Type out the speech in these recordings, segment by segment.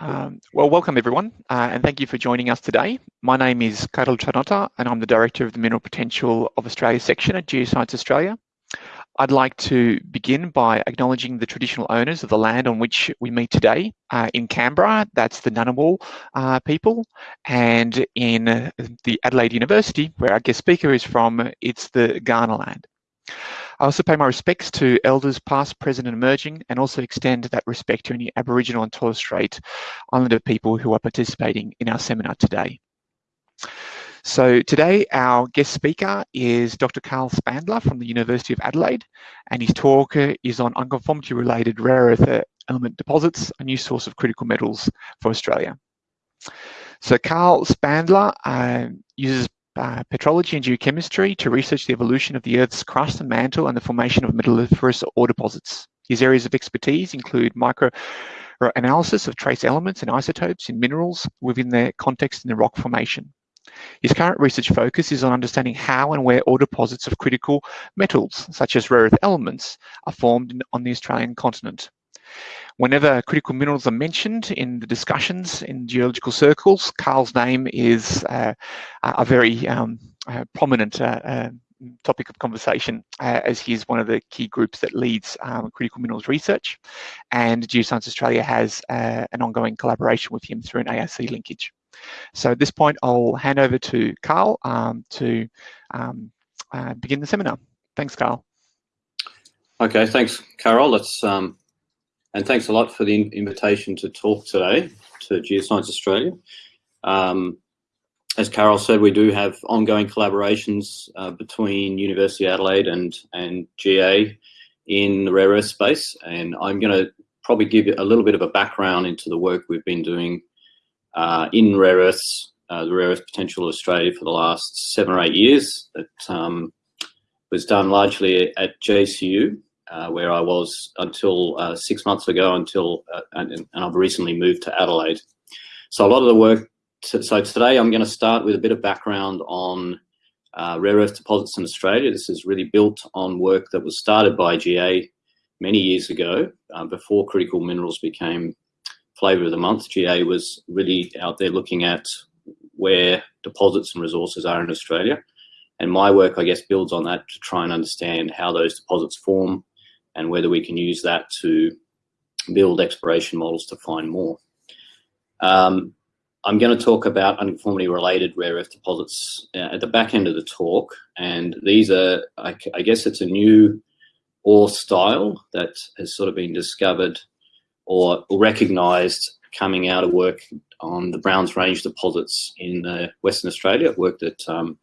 Um, well, welcome everyone, uh, and thank you for joining us today. My name is Karol Czarnota, and I'm the Director of the Mineral Potential of Australia section at Geoscience Australia. I'd like to begin by acknowledging the traditional owners of the land on which we meet today. Uh, in Canberra, that's the Ngunnawal uh, people, and in the Adelaide University, where our guest speaker is from, it's the Kaurna land. I also pay my respects to elders past, present and emerging and also extend that respect to any Aboriginal and Torres Strait Islander people who are participating in our seminar today. So today our guest speaker is Dr. Carl Spandler from the University of Adelaide and his talk is on unconformity related rare earth element deposits, a new source of critical metals for Australia. So Carl Spandler uh, uses uh, petrology and geochemistry to research the evolution of the Earth's crust and mantle and the formation of metalliferous ore deposits. His areas of expertise include microanalysis of trace elements and isotopes in minerals within their context in the rock formation. His current research focus is on understanding how and where ore deposits of critical metals, such as rare earth elements, are formed on the Australian continent. Whenever critical minerals are mentioned in the discussions in geological circles, Carl's name is uh, a very um, uh, prominent uh, uh topic of conversation uh, as he is one of the key groups that leads um, critical minerals research and Geoscience Australia has uh, an ongoing collaboration with him through an ARC linkage. So at this point I'll hand over to Carl um, to um, begin the seminar. Thanks Carl. Okay, thanks Carol. Let's um, and thanks a lot for the invitation to talk today to Geoscience Australia. Um, as Carol said, we do have ongoing collaborations uh, between University of Adelaide and, and GA in the rare earth space. And I'm going to probably give you a little bit of a background into the work we've been doing uh, in rare earths, uh, the rare earth potential of Australia for the last seven or eight years. That um, was done largely at JCU uh, where I was until uh, six months ago until, uh, and, and, I've recently moved to Adelaide. So a lot of the work, so today I'm going to start with a bit of background on uh, rare earth deposits in Australia. This is really built on work that was started by GA many years ago, uh, before critical minerals became flavour of the month. GA was really out there looking at where deposits and resources are in Australia. And my work, I guess, builds on that to try and understand how those deposits form, and whether we can use that to build exploration models to find more. Um, I'm going to talk about unconformity related rare earth deposits uh, at the back end of the talk. And these are, I, I, guess it's a new ore style that has sort of been discovered or recognized coming out of work on the Browns Range deposits in uh, Western Australia. I've worked at um,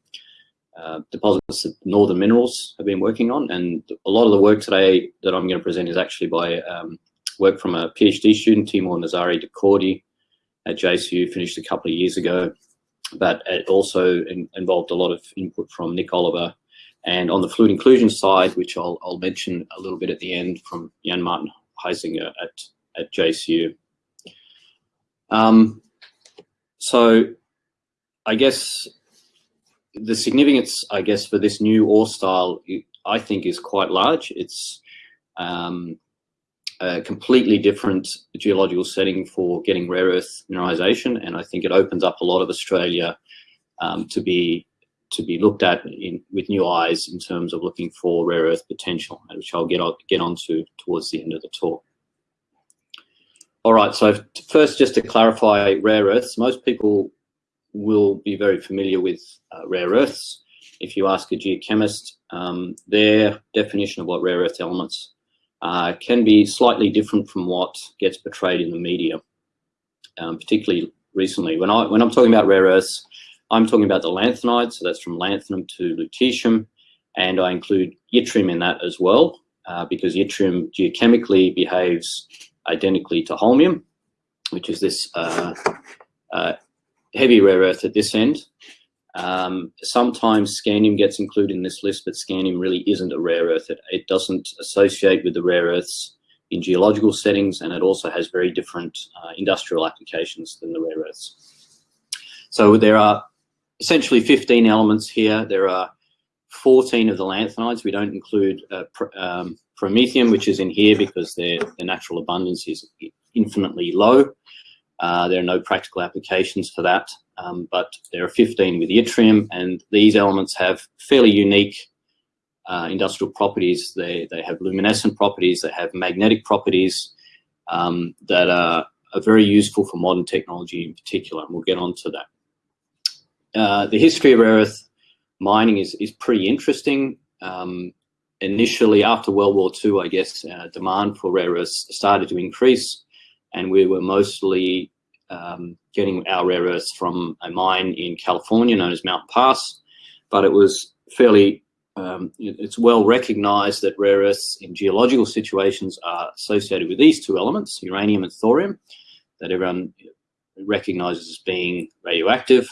uh, deposits that Northern Minerals have been working on. And a lot of the work today that I'm going to present is actually by um, work from a PhD student, Teimoor Nazari Dehkordi at JCU, finished a couple of years ago. But it also in, involved a lot of input from Nick Oliver. And on the fluid inclusion side, which I'll, I'll mention a little bit at the end from Jan Marten Huizenga at, at JCU. Um, so I guess the significance, I guess, for this new ore style, I think, is quite large. It's um, a completely different geological setting for getting rare earth mineralization, and I think it opens up a lot of Australia um, to be to be looked at in, with new eyes in terms of looking for rare earth potential, which I'll get on, get onto towards the end of the talk. All right, so first, just to clarify rare earths, most people will be very familiar with uh, rare earths. If you ask a geochemist, um, their definition of what rare earth elements uh, can be slightly different from what gets portrayed in the media, um, particularly recently. When, I, when I'm talking about rare earths, I'm talking about the lanthanides, so that's from lanthanum to lutetium, and I include yttrium in that as well, uh, because yttrium geochemically behaves identically to holmium, which is this uh, uh, heavy rare earth at this end. Um, sometimes scandium gets included in this list, but scandium really isn't a rare earth. It, it, doesn't associate with the rare earths in geological settings, and it also has very different uh, industrial applications than the rare earths. So there are essentially 15 elements here. There are 14 of the lanthanides. We don't include uh, pr um, promethium, which is in here because their, their natural abundance is infinitely low. Uh, there are no practical applications for that, um, but there are 15 with yttrium, and these elements have fairly unique uh, industrial properties. They, they have luminescent properties, they have magnetic properties um, that are, are, very useful for modern technology in particular, and we'll get on to that. Uh, the history of rare earth mining is, is pretty interesting. Um, initially, after World War II, I guess, uh, demand for rare earths started to increase, and we were mostly um, getting our rare earths from a mine in California known as Mount Pass, but it was fairly um, it's well recognized that rare earths in geological situations are associated with these two elements, uranium and thorium, that everyone recognizes as being radioactive.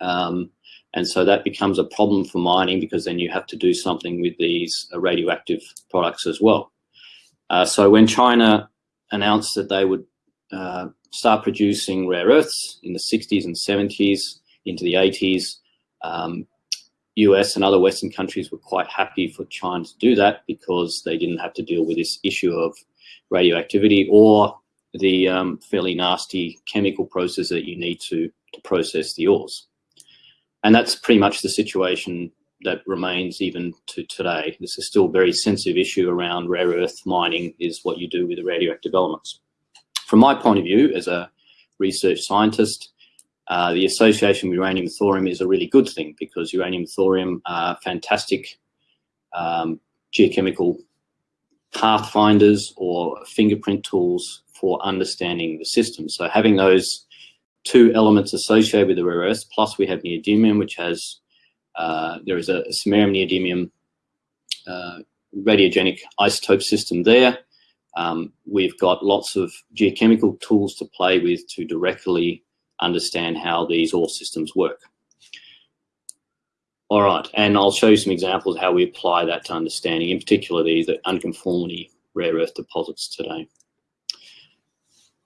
Um, and so that becomes a problem for mining because then you have to do something with these uh, radioactive products as well. Uh, so when China announced that they would uh, start producing rare earths in the 60s and 70s into the 80s, um, US and other Western countries were quite happy for China to do that because they didn't have to deal with this issue of radioactivity or the um, fairly nasty chemical process that you need to, to process the ores. And that's pretty much the situation that remains even to today. This is still a very sensitive issue around rare earth mining is what you do with the radioactive elements. From my point of view as a research scientist, uh, the association with uranium thorium is a really good thing because uranium thorium are fantastic um, geochemical pathfinders or fingerprint tools for understanding the system. So having those two elements associated with the rare earths, plus we have neodymium, which has, uh, there is a, samarium neodymium uh, radiogenic isotope system there. Um, we've got lots of geochemical tools to play with to directly understand how these ore systems work. All right, and I'll show you some examples how we apply that to understanding, in particular the, the unconformity rare earth deposits today.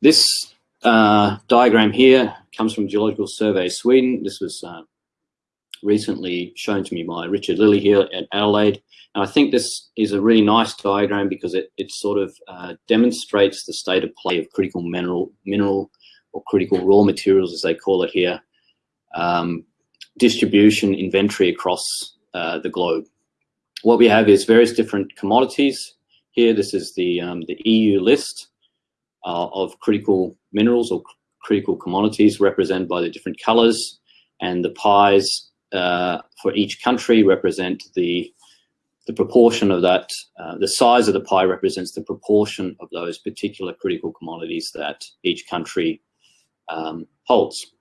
This uh, diagram here comes from Geological Survey Sweden. This was uh, recently shown to me by Richard Lilly here at Adelaide. And I think this is a really nice diagram because it, it sort of uh, demonstrates the state of play of critical mineral, mineral or critical raw materials, as they call it here, um, distribution inventory across uh, the globe. What we have is various different commodities. Here, this is the, um, the EU list uh, of critical minerals or critical commodities represented by the different colors and the pies uh, for each country represent the the proportion of that, uh, the size of the pie represents the proportion of those particular critical commodities that each country um, holds.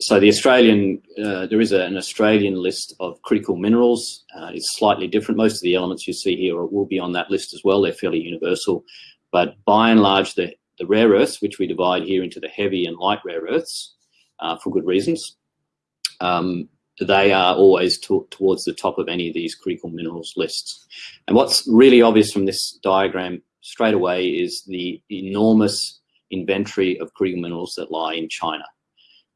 So the Australian, uh, there is a, an Australian list of critical minerals. Uh, it's slightly different. Most of the elements you see here will be on that list as well. They're fairly universal. But by and large, the, the rare earths, which we divide here into the heavy and light rare earths uh, for good reasons, um, they are always to, towards the top of any of these critical minerals lists. And what's really obvious from this diagram straight away is the enormous inventory of critical minerals that lie in China.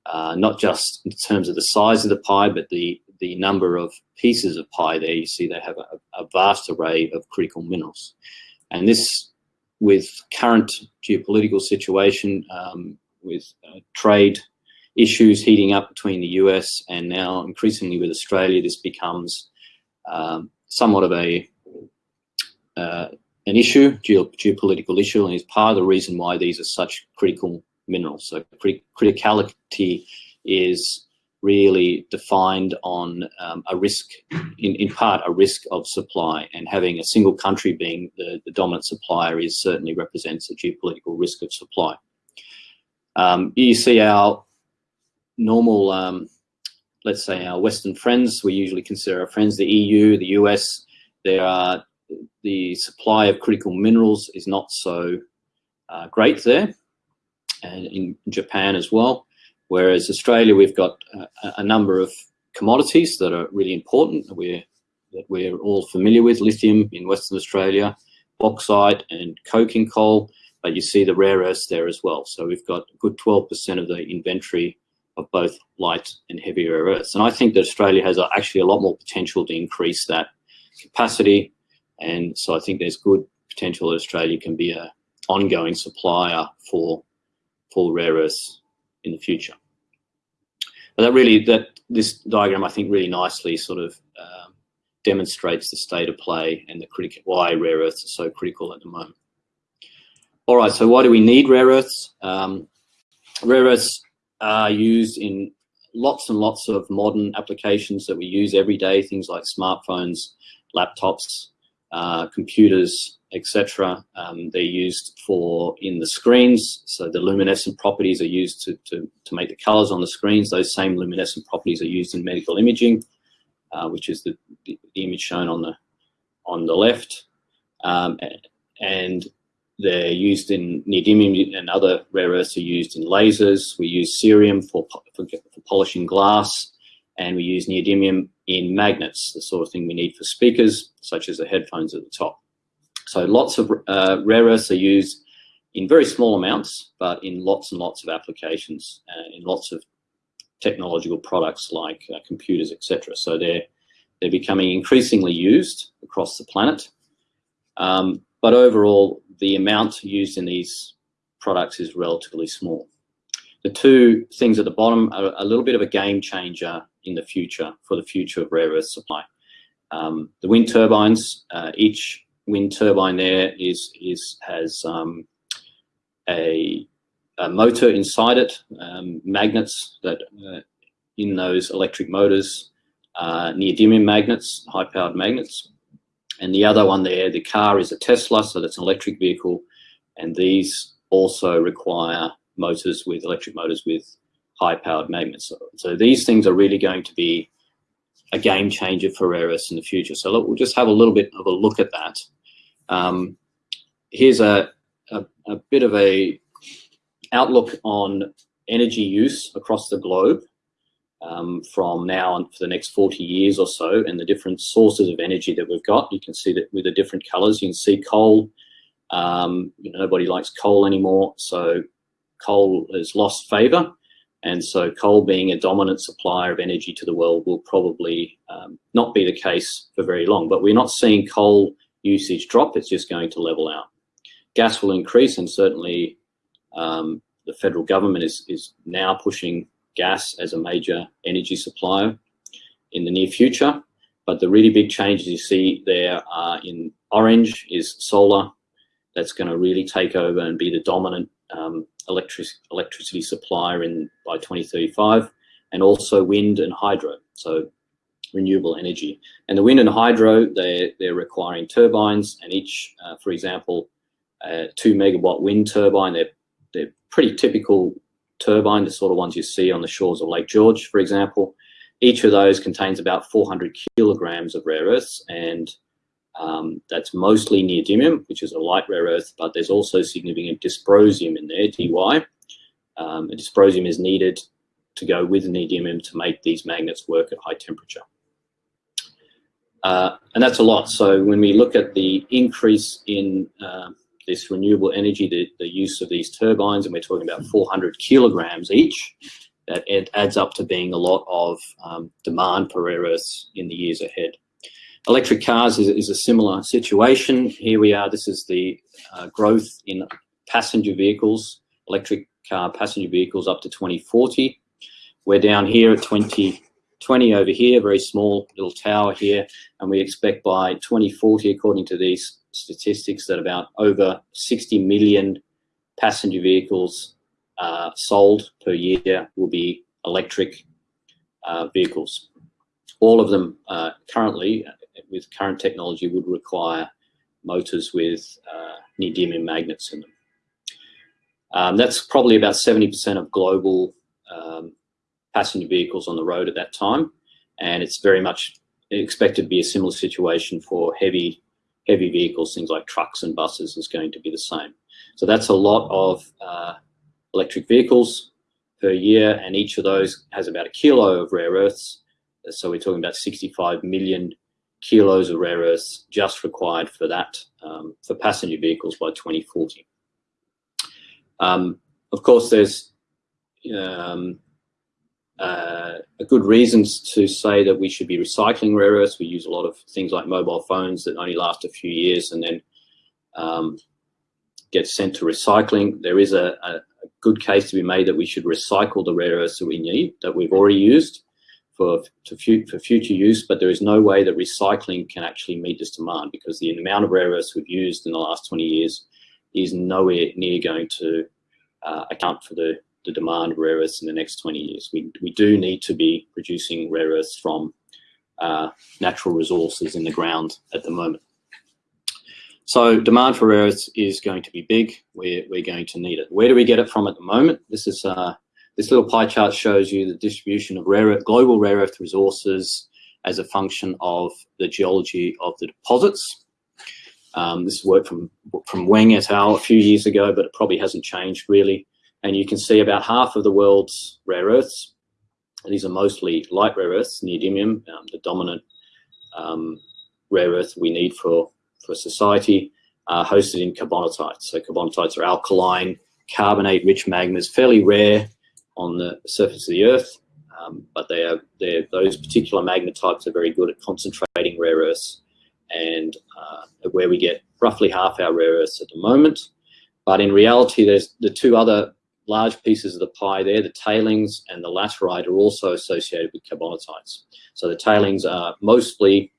Uh, not just in terms of the size of the pie, but the, the number of pieces of pie there. You see they have a, a vast array of critical minerals. And this, with current geopolitical situation, um, with uh, trade issues heating up between the US and now increasingly with Australia, this becomes um, somewhat of a uh, an issue, geo geopolitical issue, and is part of the reason why these are such critical minerals. So crit criticality is really defined on um, a risk, in, in part a risk of supply, and having a single country being the, the dominant supplier is certainly represents a geopolitical risk of supply. Um, you see our normal, um, let's say our Western friends, we usually consider our friends, the EU, the US, there are the supply of critical minerals is not so uh, great there, and in Japan as well. Whereas Australia, we've got a, a number of commodities that are really important that we're, that we're all familiar with, lithium in Western Australia, bauxite and coking coal, but you see the rare earths there as well. So we've got a good 12% of the inventory of both light and heavy rare earths. And I think that Australia has actually a lot more potential to increase that capacity and so I think there's good potential that Australia can be an ongoing supplier for for rare earths in the future. But that really, that this diagram, I think, really nicely sort of um, demonstrates the state of play and the critical why rare earths are so critical at the moment. All right, so why do we need rare earths? Um, rare earths are used in lots and lots of modern applications that we use every day, things like smartphones, laptops, uh, computers, etc. Um, they're used for in the screens, so the luminescent properties are used to, to, to make the colors on the screens. Those same luminescent properties are used in medical imaging, uh, which is the, the, image shown on the on the left. Um, and they're used in neodymium and other rare earths are used in lasers. We use cerium for, for, for polishing glass and we use neodymium in magnets, the sort of thing we need for speakers, such as the headphones at the top. So lots of uh, rare earths are used in very small amounts, but in lots and lots of applications, uh, in lots of technological products like uh, computers, etc. So they're they're becoming increasingly used across the planet. Um, but overall, the amount used in these products is relatively small. The two things at the bottom are a little bit of a game changer in the future for the future of rare earth supply. Um, the wind turbines, uh, each wind turbine there is is has um, a, a, motor inside it, um, magnets that uh, in those electric motors, uh, neodymium magnets, high-powered magnets, and the other one there, the car is a Tesla, so that's an electric vehicle. And these also require motors with electric motors with high powered magnets. So, so these things are really going to be a game changer for rare earths in the future. So look, we'll just have a little bit of a look at that. Um, here's a, a, a bit of a outlook on energy use across the globe um, from now on for the next 40 years or so and the different sources of energy that we've got. You can see that with the different colors, you can see coal. Um, you know, nobody likes coal anymore, so coal has lost favor. And so coal being a dominant supplier of energy to the world will probably um, not be the case for very long. But we're not seeing coal usage drop, it's just going to level out. Gas will increase and certainly um, the federal government is, is now pushing gas as a major energy supplier in the near future. But the really big changes you see there are in orange is solar. That's going to really take over and be the dominant um, electric, electricity supplier in by 2035, and also wind and hydro, so renewable energy. And the wind and hydro, they're, they're requiring turbines, and each, uh, for example, a two megawatt wind turbine, they're, they're pretty typical turbine, the sort of ones you see on the shores of Lake George, for example. Each of those contains about 400 kilograms of rare earths, and um, that's mostly neodymium, which is a light rare earth, but there's also significant dysprosium in there, Dy. Um, dysprosium is needed to go with neodymium to make these magnets work at high temperature. Uh, and that's a lot. So when we look at the increase in uh, this renewable energy, the, the use of these turbines, and we're talking about 400 kilograms each, that it adds up to being a lot of um, demand for rare earths in the years ahead. Electric cars is, is, a similar situation. Here we are, this is the uh, growth in passenger vehicles, electric car passenger vehicles up to 2040. We're down here at 2020 over here, very small little tower here, and we expect by 2040, according to these statistics that about over 60 million passenger vehicles uh, sold per year will be electric uh, vehicles. All of them uh, currently, with current technology, would require motors with uh, neodymium magnets in them. Um, that's probably about 70% of global um, passenger vehicles on the road at that time, and it's very much expected to be a similar situation for heavy heavy vehicles, things like trucks and buses is going to be the same. So that's a lot of uh, electric vehicles per year, and each of those has about a kilo of rare earths. So we're talking about 65 million kilos of rare earths just required for that, um, for passenger vehicles by 2040. Um, of course, there's um, uh, a good reasons to say that we should be recycling rare earths. We use a lot of things like mobile phones that only last a few years and then um, get sent to recycling. There is a, a, good case to be made that we should recycle the rare earths that we need, that we've already used for, fu for future use, but there is no way that recycling can actually meet this demand because the amount of rare earths we've used in the last 20 years is nowhere near going to uh, account for the, the demand of rare earths in the next 20 years. We, we do need to be producing rare earths from uh, natural resources in the ground at the moment. So demand for rare earths is going to be big. We're, we're going to need it. Where do we get it from at the moment? This is uh, this little pie chart shows you the distribution of rare earth, global rare earth resources as a function of the geology of the deposits. Um, this work from from Weng et al. a few years ago, but it probably hasn't changed really. And you can see about half of the world's rare earths. these are mostly light rare earths, neodymium, um, the dominant um, rare earth we need for for society hosted in carbonatites. So carbonatites are alkaline, carbonate-rich magmas, fairly rare on the surface of the Earth, um, but they are those particular magma types are very good at concentrating rare earths, and uh, where we get roughly half our rare earths at the moment. But in reality, there's the two other large pieces of the pie there, the tailings and the laterite are also associated with carbonatites. So the tailings are mostly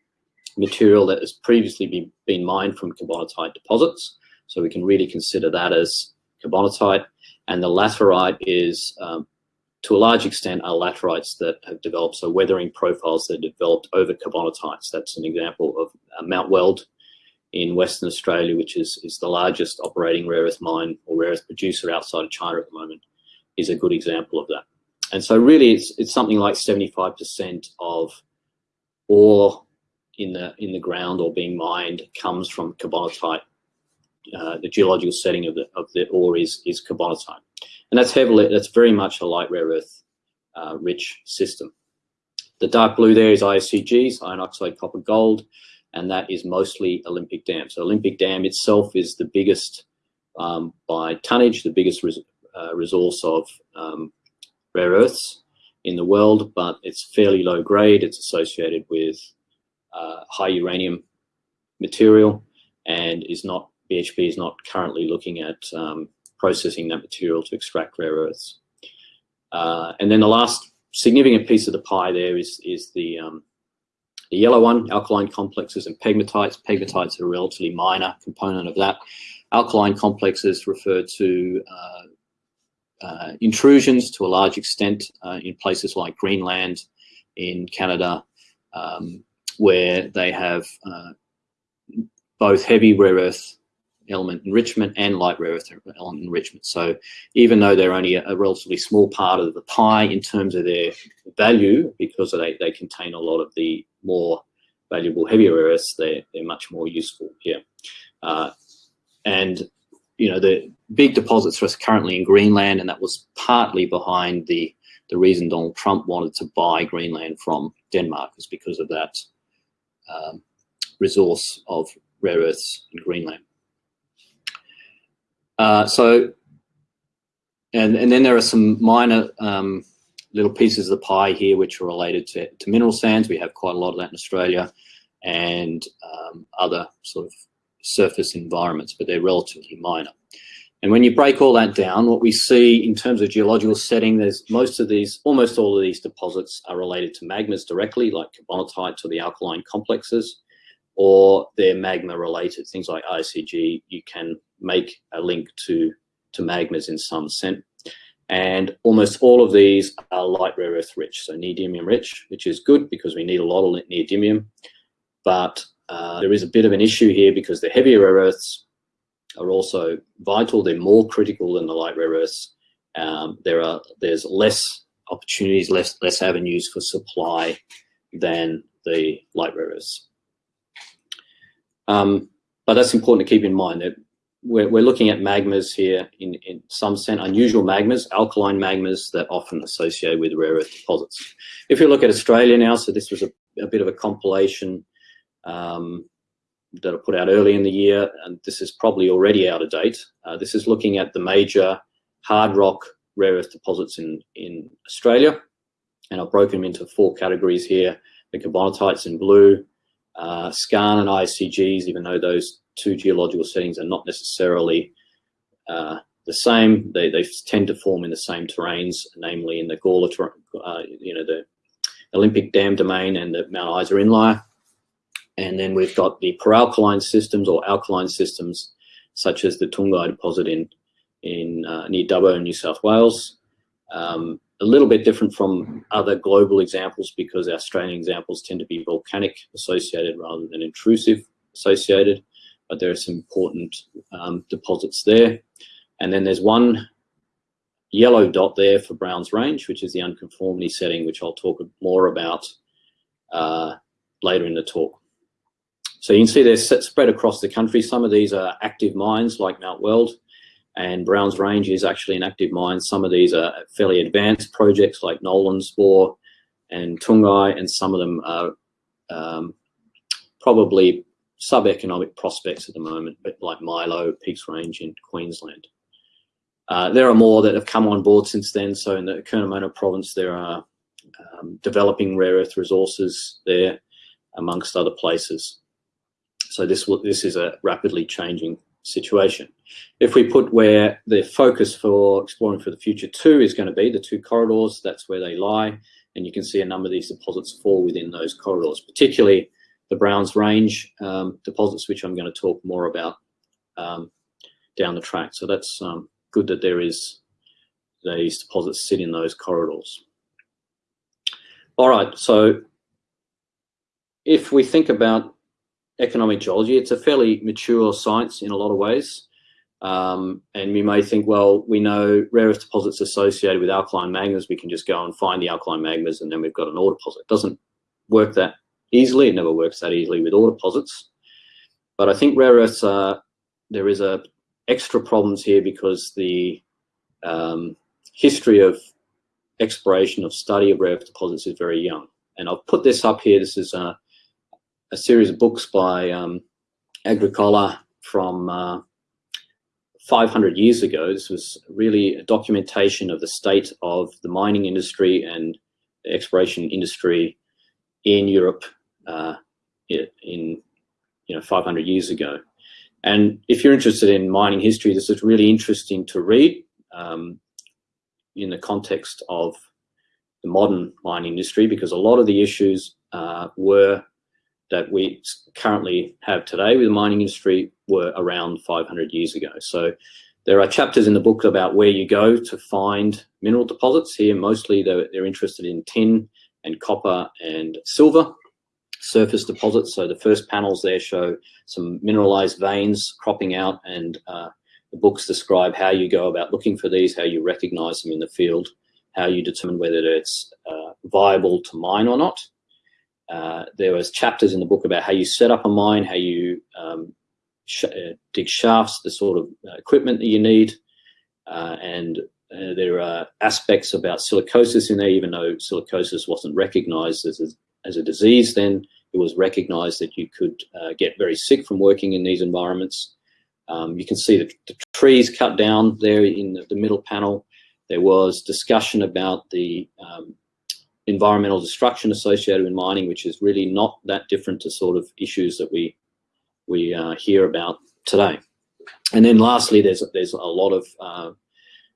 material that has previously been, been mined from carbonatite deposits. So we can really consider that as carbonatite. And the laterite is, um, to a large extent, are laterites that have developed, so weathering profiles that have developed over carbonatites. That's an example of uh, Mount Weld in Western Australia, which is, is the largest operating rare earth mine or rare earth producer outside of China at the moment, is a good example of that. And so really it's, it's something like 75% of ore in the in the ground or being mined comes from carbonatite. Uh, the geological setting of the of the ore is is carbonatite, and that's heavily that's very much a light rare earth uh, rich system. The dark blue there is IOCGs, iron oxide copper gold, and that is mostly Olympic Dam. So Olympic Dam itself is the biggest um, by tonnage, the biggest res uh, resource of um, rare earths in the world, but it's fairly low grade. It's associated with uh, high uranium material and is not, BHP is not currently looking at um, processing that material to extract rare earths. Uh, and then the last significant piece of the pie there is, is the, um, the yellow one, alkaline complexes and pegmatites. Pegmatites are a relatively minor component of that. Alkaline complexes refer to uh, uh, intrusions to a large extent uh, in places like Greenland, in Canada, um, where they have uh, both heavy rare earth element enrichment and light rare earth element enrichment. So even though they're only a, relatively small part of the pie in terms of their value, because they, they contain a lot of the more valuable heavier rare earths, they're, they're much more useful here. Uh, and, you know, the big deposits for us currently in Greenland, and that was partly behind the, the reason Donald Trump wanted to buy Greenland from Denmark is because of that um, resource of rare earths in Greenland. Uh, so, and, and then there are some minor um, little pieces of the pie here which are related to, to mineral sands. We have quite a lot of that in Australia and um, other sort of surface environments, but they're relatively minor. And when you break all that down, what we see in terms of geological setting, there's most of these, almost all of these deposits are related to magmas directly, like carbonatite or the alkaline complexes, or they're magma related. Things like ICG, you can make a link to, to magmas in some sense. And almost all of these are light rare earth rich, so neodymium rich, which is good because we need a lot of neodymium. But uh, there is a bit of an issue here because the heavier rare earths are also vital. They're more critical than the light rare earths. Um, there are there's less opportunities, less less avenues for supply than the light rare earths. Um, but that's important to keep in mind that we're, we're looking at magmas here in, in some sense, unusual magmas, alkaline magmas that often associate with rare earth deposits. If you look at Australia now, so this was a, a bit of a compilation um, that I put out early in the year, and this is probably already out of date. Uh, this is looking at the major hard rock rare earth deposits in, in Australia, and I've broken them into four categories here. The carbonatites in blue, uh, skarn and ICGs, even though those two geological settings are not necessarily uh, the same. They, they tend to form in the same terrains, namely in the Gawler, uh, you know, the Olympic Dam Domain and the Mount Isa Inlier. And then we've got the peralkaline systems or alkaline systems, such as the Toongi deposit in, in uh, near Dubbo, in New South Wales. Um, a little bit different from other global examples because our Australian examples tend to be volcanic associated rather than intrusive associated, but there are some important um, deposits there. And then there's one yellow dot there for Browns Range, which is the unconformity setting, which I'll talk more about uh, later in the talk. So you can see they're spread across the country. Some of these are active mines like Mount Weld and Browns Range is actually an active mine. Some of these are fairly advanced projects like Nolans Bore and Toongi, and some of them are um, probably sub-economic prospects at the moment, but like Milo, Peaks Range in Queensland. Uh, there are more that have come on board since then. So in the Curnamona province, there are um, developing rare earth resources there, amongst other places. So this this is a rapidly changing situation. If we put where the focus for exploring for the future two is going to be, the two corridors, that's where they lie. And you can see a number of these deposits fall within those corridors, particularly the Browns Range um, deposits, which I'm going to talk more about um, down the track. So that's um, good that there is these deposits sit in those corridors. All right, so if we think about economic geology, it's a fairly mature science in a lot of ways. Um, and we may think, well, we know rare earth deposits associated with alkaline magmas, we can just go and find the alkaline magmas and then we've got an ore deposit. It doesn't work that easily, it never works that easily with all deposits. But I think rare earths are, there is a extra problems here because the um, history of exploration of study of rare earth deposits is very young. And I've put this up here. This is a, a series of books by um, Agricola from uh, 500 years ago. This was really a documentation of the state of the mining industry and exploration industry in Europe uh, in you know 500 years ago. And if you're interested in mining history, this is really interesting to read um, in the context of the modern mining industry because a lot of the issues uh, were that we currently have today with the mining industry were around 500 years ago. So there are chapters in the book about where you go to find mineral deposits. Here, mostly they're, they're interested in tin and copper and silver surface deposits. So the first panels there show some mineralized veins cropping out and uh, the books describe how you go about looking for these, how you recognize them in the field, how you determine whether it's uh, viable to mine or not. Uh, there was chapters in the book about how you set up a mine, how you um, sh uh, dig shafts, the sort of uh, equipment that you need, uh, and there are aspects about silicosis in there, even though silicosis wasn't recognized as a as a disease then. It was recognized that you could uh, get very sick from working in these environments. Um, you can see the, the, trees cut down there in the, the, middle panel. There was discussion about the um, environmental destruction associated with mining, which is really not that different to sort of issues that we we uh, hear about today. And then lastly, there's there's a lot of uh,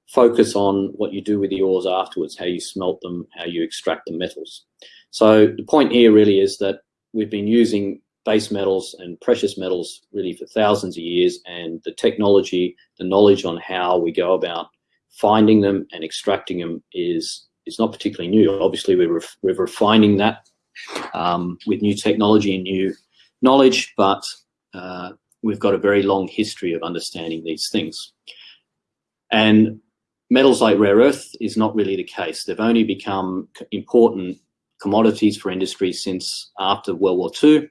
focus on what you do with the ores afterwards, how you smelt them, how you extract the metals. So the point here really is that we've been using base metals and precious metals really for thousands of years and the technology, the knowledge on how we go about finding them and extracting them is is not particularly new. Obviously, we're, ref we're refining that um, with new technology and new knowledge, but uh, we've got a very long history of understanding these things. And metals like rare earth is not really the case. They've only become important commodities for industry since after World War II.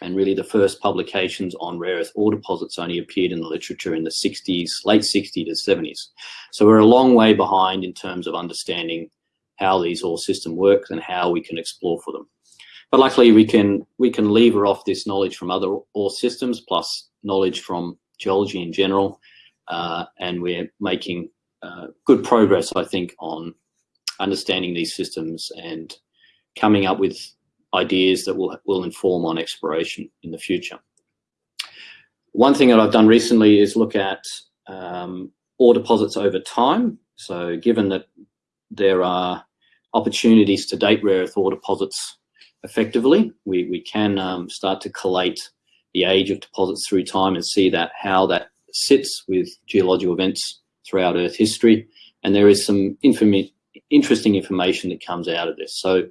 And really the first publications on rare earth ore deposits only appeared in the literature in the 60s, late 60s to 70s. So we're a long way behind in terms of understanding how these ore systems work and how we can explore for them. But luckily we can we can lever off this knowledge from other ore systems plus knowledge from geology in general. Uh, and we're making uh, good progress, I think, on understanding these systems and coming up with ideas that will, will inform on exploration in the future. One thing that I've done recently is look at um, ore deposits over time. So given that there are opportunities to date rare earth ore deposits effectively, we, we can um, start to collate the age of deposits through time and see that how that sits with geological events throughout Earth history. And there is some inform interesting information that comes out of this. So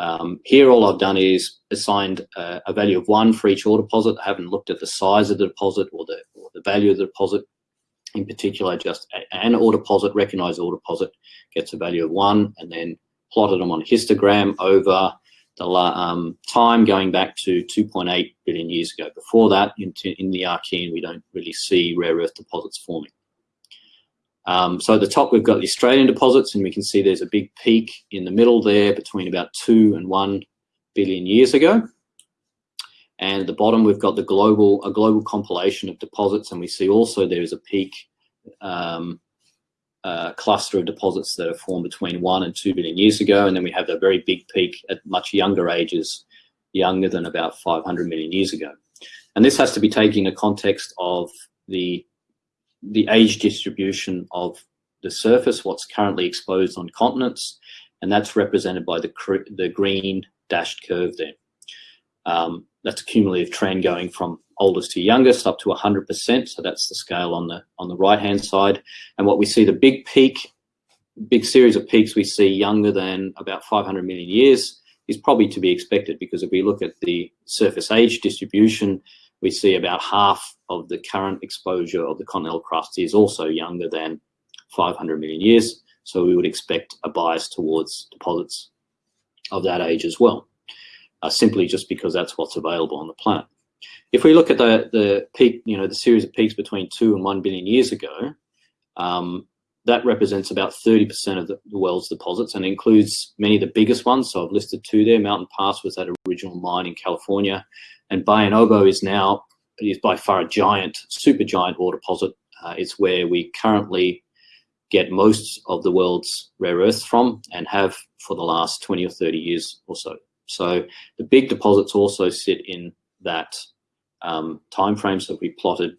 um, here all I've done is assigned a, value of one for each ore deposit. I haven't looked at the size of the deposit or the, or the value of the deposit. In particular, just an ore deposit, recognized ore deposit, gets a value of one and then plotted them on a histogram over the um, time going back to 2.8 billion years ago. Before that, in, in the Archean, we don't really see rare earth deposits forming. Um, so at the top, we've got the Australian deposits, and we can see there's a big peak in the middle there between about two and one billion years ago. And at the bottom, we've got the global a global compilation of deposits, and we see also there is a peak um, uh, cluster of deposits that are formed between one and two billion years ago, and then we have a very big peak at much younger ages, younger than about 500 million years ago. And this has to be taken in the context of the the age distribution of the surface, what's currently exposed on continents, and that's represented by the, the green dashed curve there. Um, that's a cumulative trend going from oldest to youngest up to 100%, so that's the scale on the, on the right-hand side. And what we see, the big peak, big series of peaks we see younger than about 500 million years is probably to be expected because if we look at the surface age distribution, we see about half of the current exposure of the continental crust is also younger than 500 million years. So we would expect a bias towards deposits of that age as well, uh, simply just because that's what's available on the planet. If we look at the, the peak, you know, the series of peaks between two and one billion years ago, um, that represents about 30% of the, world's deposits and includes many of the biggest ones. So I've listed two there. Mountain Pass was that original mine in California and Bayan Obo is now is by far a giant, super giant ore deposit. Uh, it's where we currently get most of the world's rare earths from and have for the last 20 or 30 years or so. So the big deposits also sit in that um, time frame. So we plotted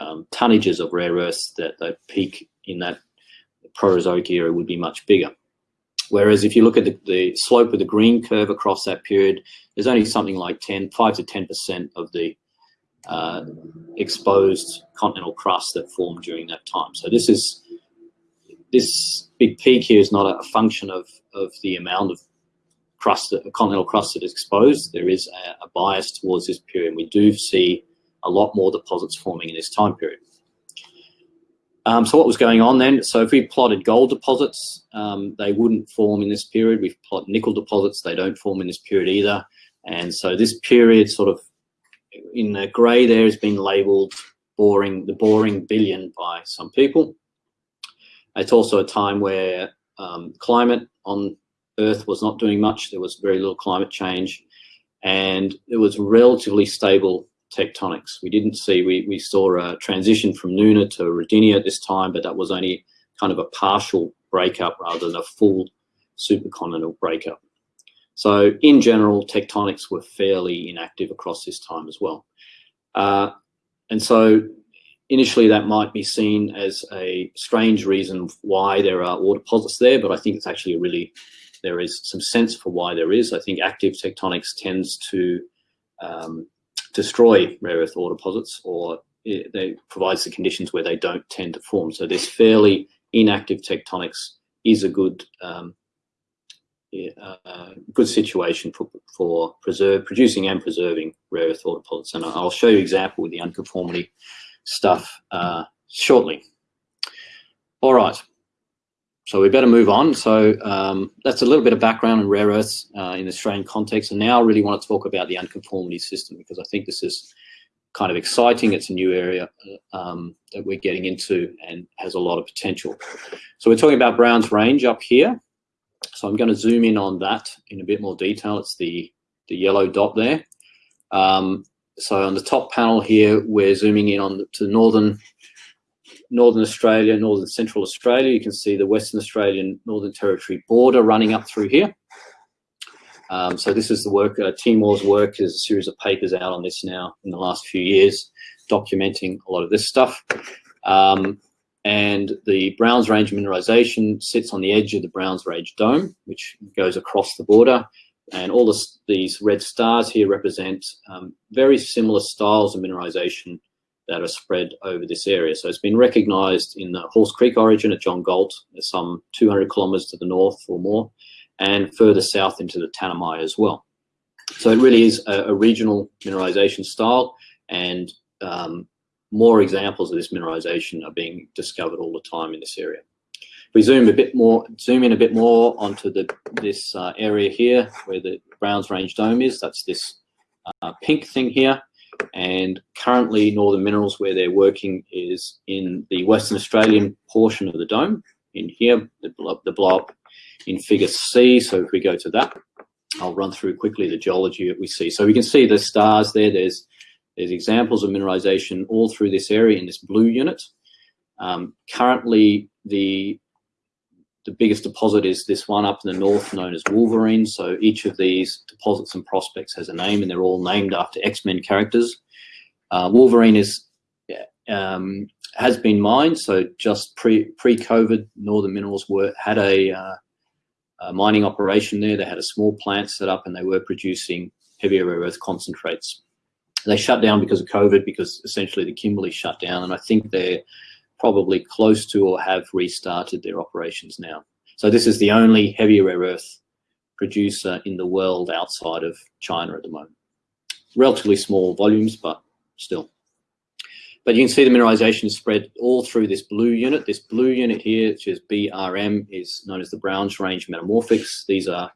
um, tonnages of rare earths that the peak in that Proterozoic era would be much bigger. Whereas if you look at the, the, slope of the green curve across that period, there's only something like 10, 5 to 10% of the uh, exposed continental crust that formed during that time. So this is this big peak here is not a, function of, of the amount of crust, that, continental crust that is exposed. There is a, a bias towards this period. We do see a lot more deposits forming in this time period. Um, so what was going on then? So if we plotted gold deposits, um, they wouldn't form in this period. We've plotted nickel deposits, they don't form in this period either. And so this period sort of in the grey there has been labelled boring, the boring billion by some people. It's also a time where um, climate on Earth was not doing much. There was very little climate change and it was relatively stable tectonics. We didn't see, we, we saw a transition from Nuna to Rodinia at this time, but that was only kind of a partial breakup rather than a full supercontinental breakup. So in general, tectonics were fairly inactive across this time as well. Uh, and so initially that might be seen as a strange reason why there are ore deposits there, but I think it's actually a really, there is some sense for why there is. I think active tectonics tends to um, destroy rare earth ore deposits or it, they provides the conditions where they don't tend to form. So this fairly inactive tectonics is a good um, uh, good situation for, for preserve, producing and preserving rare earth ore deposits. And I'll show you an example with the unconformity stuff uh, shortly. All right. So we better move on. So um, that's a little bit of background on rare earths uh, in the Australian context. And now I really want to talk about the unconformity system because I think this is kind of exciting. It's a new area uh, um, that we're getting into and has a lot of potential. So we're talking about Brown's Range up here. So I'm going to zoom in on that in a bit more detail. It's the, the yellow dot there. Um, so on the top panel here, we're zooming in on the, to the northern Northern Australia, Northern Central Australia. You can see the Western Australian Northern Territory border running up through here. Um, so this is the work, uh, Teimoor's work, there's a series of papers out on this now in the last few years, documenting a lot of this stuff. Um, And the Browns Range mineralization sits on the edge of the Browns Range dome, which goes across the border. And all this, these red stars here represent um, very similar styles of mineralization that are spread over this area. So it's been recognized in the Halls Creek Orogen at John Galt, some 200 kilometers to the north or more, and further south into the Tanami as well. So it really is a, a regional mineralization style and um, more examples of this mineralization are being discovered all the time in this area. If We zoom a bit more, zoom in a bit more onto the this uh, area here where the Browns Range Dome is. That's this uh, pink thing here. And currently Northern Minerals where they're working is in the Western Australian portion of the dome in here, the blob, the blob in figure C. So if we go to that, I'll run through quickly the geology that we see. So we can see the stars there. There's there's examples of mineralization all through this area in this blue unit. Um, currently, the the biggest deposit is this one up in the north known as Wolverine. So each of these deposits and prospects has a name and they're all named after X-Men characters. Uh, Wolverine is um, has been mined. So just pre pre COVID, Northern Minerals were had a, uh, a, mining operation there. They had a small plant set up and they were producing heavier rare earth concentrates. They shut down because of COVID because essentially the Kimberley shut down, and I think they're probably close to or have restarted their operations now. So this is the only heavy rare earth producer in the world outside of China at the moment. Relatively small volumes, but still. But you can see the mineralization is spread all through this blue unit. This blue unit here, which is BRM, is known as the Browns Range Metamorphics. These are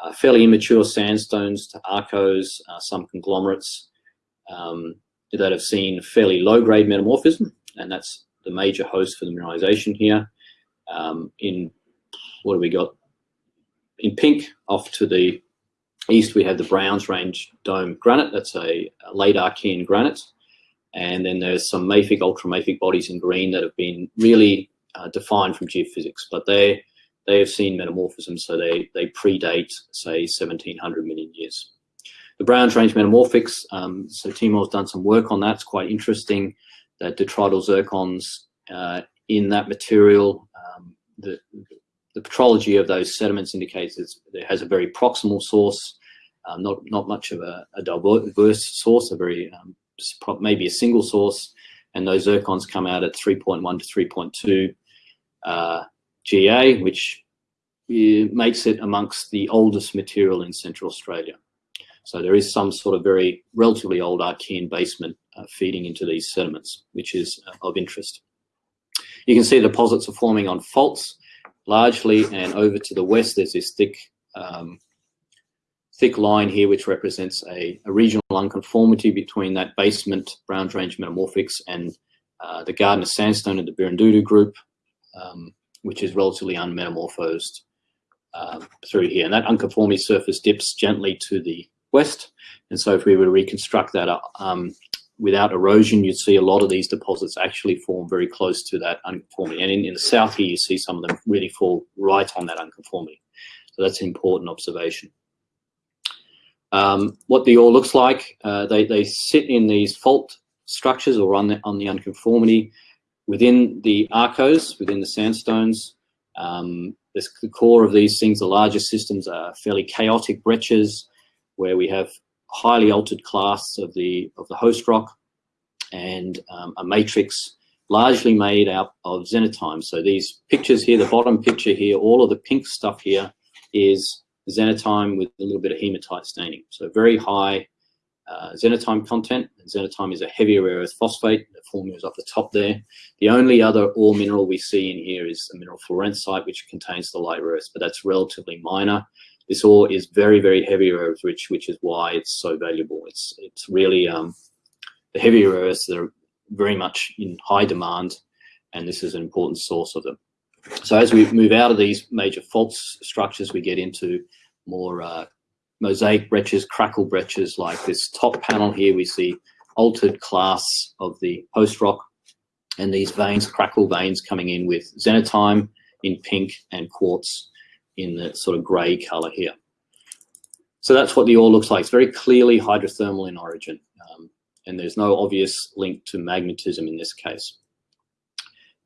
uh, fairly immature sandstones to arkose, uh, some conglomerates um, that have seen fairly low-grade metamorphism, and that's the major host for the mineralization here. Um, in what do we got? In pink, off to the east, we have the Browns Range Dome granite. That's a, late Archean granite. And then there's some mafic, ultramafic bodies in green that have been really uh, defined from geophysics, but they they have seen metamorphism, so they they predate say 1700 million years. The Browns Range metamorphics, um, so Teimoor's done some work on that. It's quite interesting detrital zircons uh, in that material, um, the, the petrology of those sediments indicates it has a very proximal source, um, not not much of a, a diverse source, a very um, maybe a single source, and those zircons come out at 3.1 to 3.2 uh, GA, which uh, makes it amongst the oldest material in Central Australia. So there is some sort of very relatively old Archean basement feeding into these sediments, which is uh, of interest. You can see deposits are forming on faults largely, and over to the west there's this thick um, thick line here which represents a, a, regional unconformity between that basement Browns Range metamorphics and uh, the Gardner Sandstone of the Birrindudu group, um, which is relatively unmetamorphosed uh, through here. And that unconformity surface dips gently to the west. And so if we were to reconstruct that um, without erosion, you'd see a lot of these deposits actually form very close to that unconformity. And in, in the south here, you see some of them really fall right on that unconformity. So that's an important observation. Um, what the ore looks like, uh, they, they sit in these fault structures or on the, on the unconformity within the arkose, within the sandstones. Um, the core of these things, the larger systems are fairly chaotic breccias where we have highly altered clasts of the of the host rock and um, a matrix largely made out of xenotime. So these pictures here, the bottom picture here, all of the pink stuff here is xenotime with a little bit of hematite staining. So very high uh, xenotime content. And xenotime is a heavier rare earth phosphate. The formula is up the top there. The only other ore mineral we see in here is the mineral florencite, which contains the light rare earth, but that's relatively minor. This ore is very, very heavy rare rich, which is why it's so valuable. It's it's really um, the heavy earths that are very much in high demand, and this is an important source of them. So as we move out of these major fault structures, we get into more uh, mosaic breccias, crackle breccias like this top panel here. We see altered class of the host rock and these veins, crackle veins coming in with xenotime in pink and quartz in the sort of gray color here. So that's what the ore looks like. It's very clearly hydrothermal in origin, um, and there's no obvious link to magmatism in this case.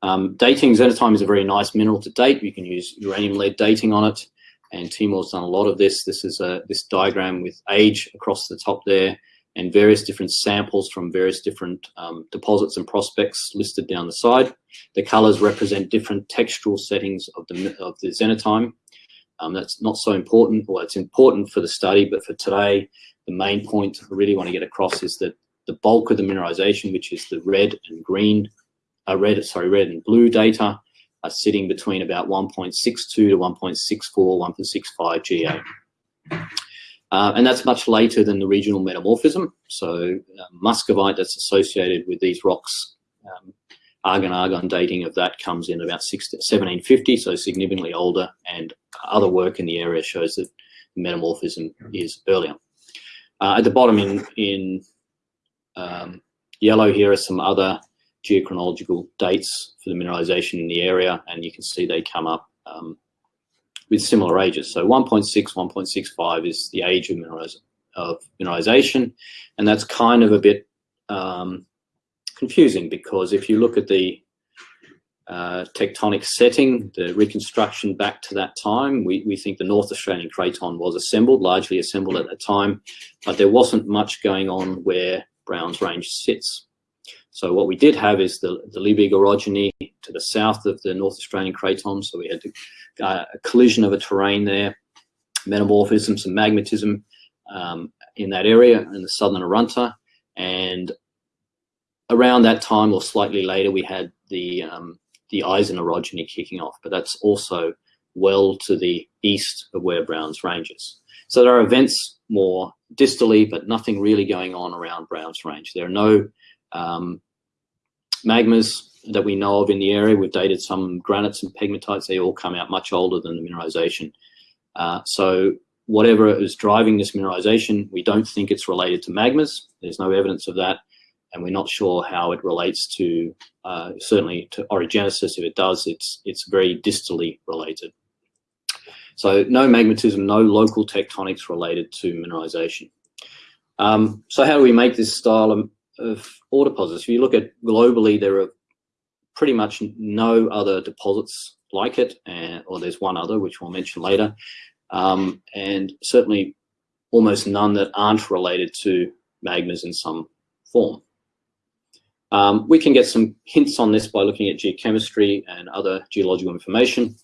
Um, dating, xenotime is a very nice mineral to date. You can use uranium lead dating on it. And Teimoor's done a lot of this. This is a, this diagram with age across the top there and various different samples from various different um, deposits and prospects listed down the side. The colors represent different textural settings of the, of the xenotime. Um, that's not so important, well, it's important for the study, but for today, the main point I really want to get across is that the bulk of the mineralization, which is the red and green, uh, red, sorry, red and blue data, are sitting between about 1.62 to 1.64, 1.65 GA. Uh, and that's much later than the regional metamorphism. So uh, muscovite that's associated with these rocks, um, argon-argon dating of that comes in about 16, 1750, so significantly older, and other work in the area shows that metamorphism is earlier. Uh, at the bottom in, in um, yellow here are some other geochronological dates for the mineralization in the area, and you can see they come up um, with similar ages. So 1.6, 1.65 is the age of, mineraliz of mineralization, and that's kind of a bit um, confusing because if you look at the uh, tectonic setting, the reconstruction back to that time, we, we think the North Australian Craton was assembled, largely assembled at that time, but there wasn't much going on where Browns Range sits. So what we did have is the, the Liebig orogeny to the south of the North Australian Craton. So we had uh, a collision of a terrain there, metamorphism, some magmatism um, in that area in the southern Arunta. And around that time or slightly later, we had the, um, the Isan orogeny kicking off, but that's also well to the east of where Browns Range is. So there are events more distally, but nothing really going on around Browns Range. There are no um, magmas that we know of in the area. We've dated some granites and pegmatites. They all come out much older than the mineralization. Uh, so whatever is driving this mineralization, we don't think it's related to magmas. There's no evidence of that. And we're not sure how it relates to, uh, certainly to orogenesis. If it does, it's, it's very distally related. So no magmatism, no local tectonics related to mineralization. Um, so how do we make this style of, of ore deposits? If you look at globally, there are pretty much no other deposits like it, and, or there's one other, which we'll mention later, um, and certainly almost none that aren't related to magmas in some form. Um, we can get some hints on this by looking at geochemistry and other geological information.